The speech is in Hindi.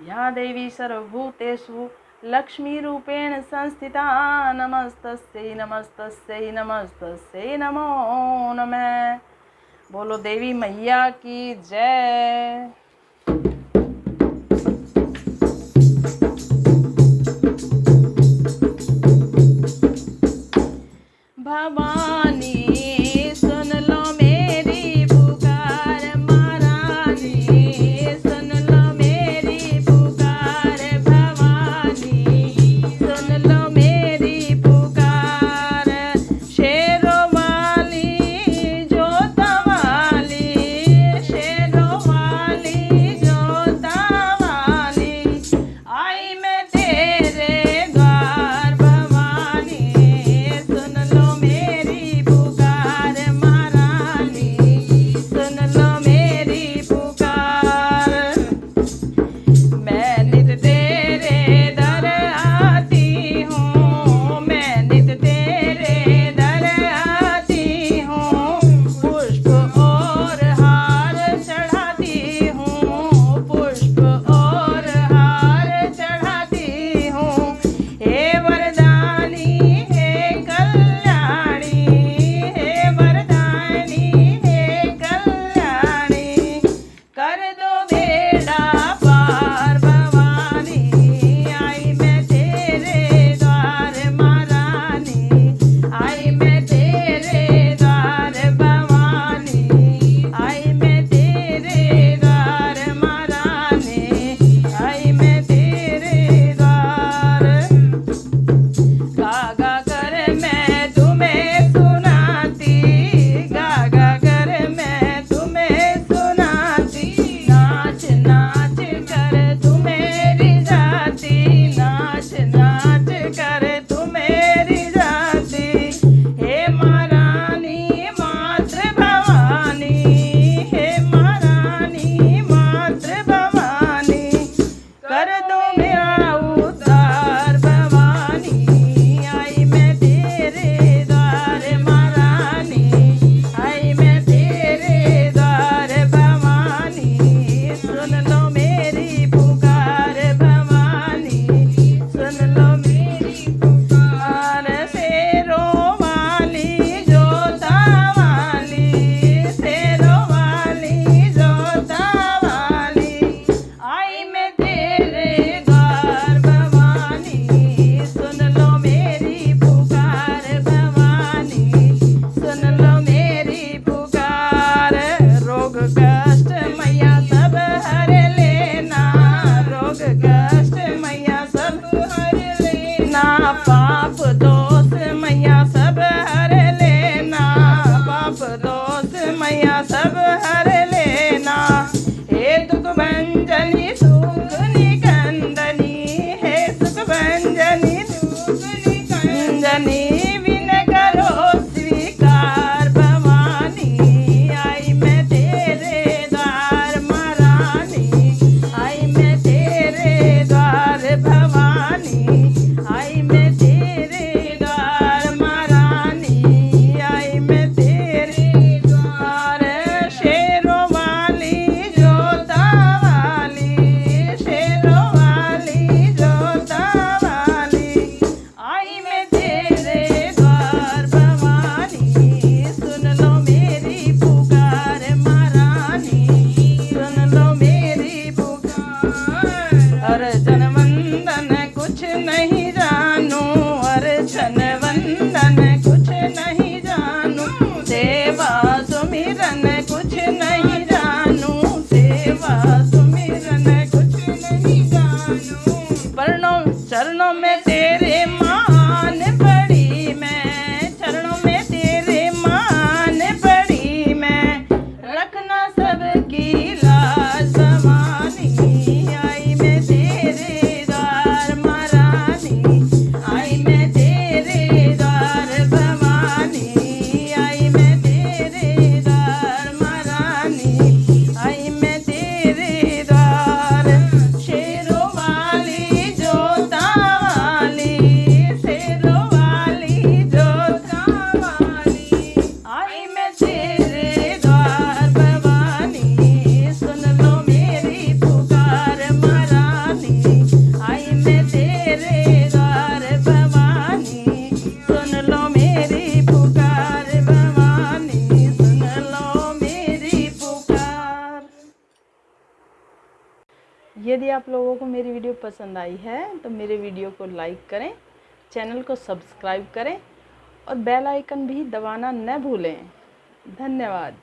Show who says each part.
Speaker 1: या देवी सर्वभूतेषु लक्ष्मीरूपेण संस्थिता। नमस्तस्यै नमस्तस्यै नमस्तस्यै नमो नमः। बोलो देवी मैया की जय। अपना पाप दो यदि आप लोगों को मेरी वीडियो पसंद आई है तो मेरे वीडियो को लाइक करें, चैनल को सब्सक्राइब करें और बेल आइकन भी दबाना न भूलें। धन्यवाद।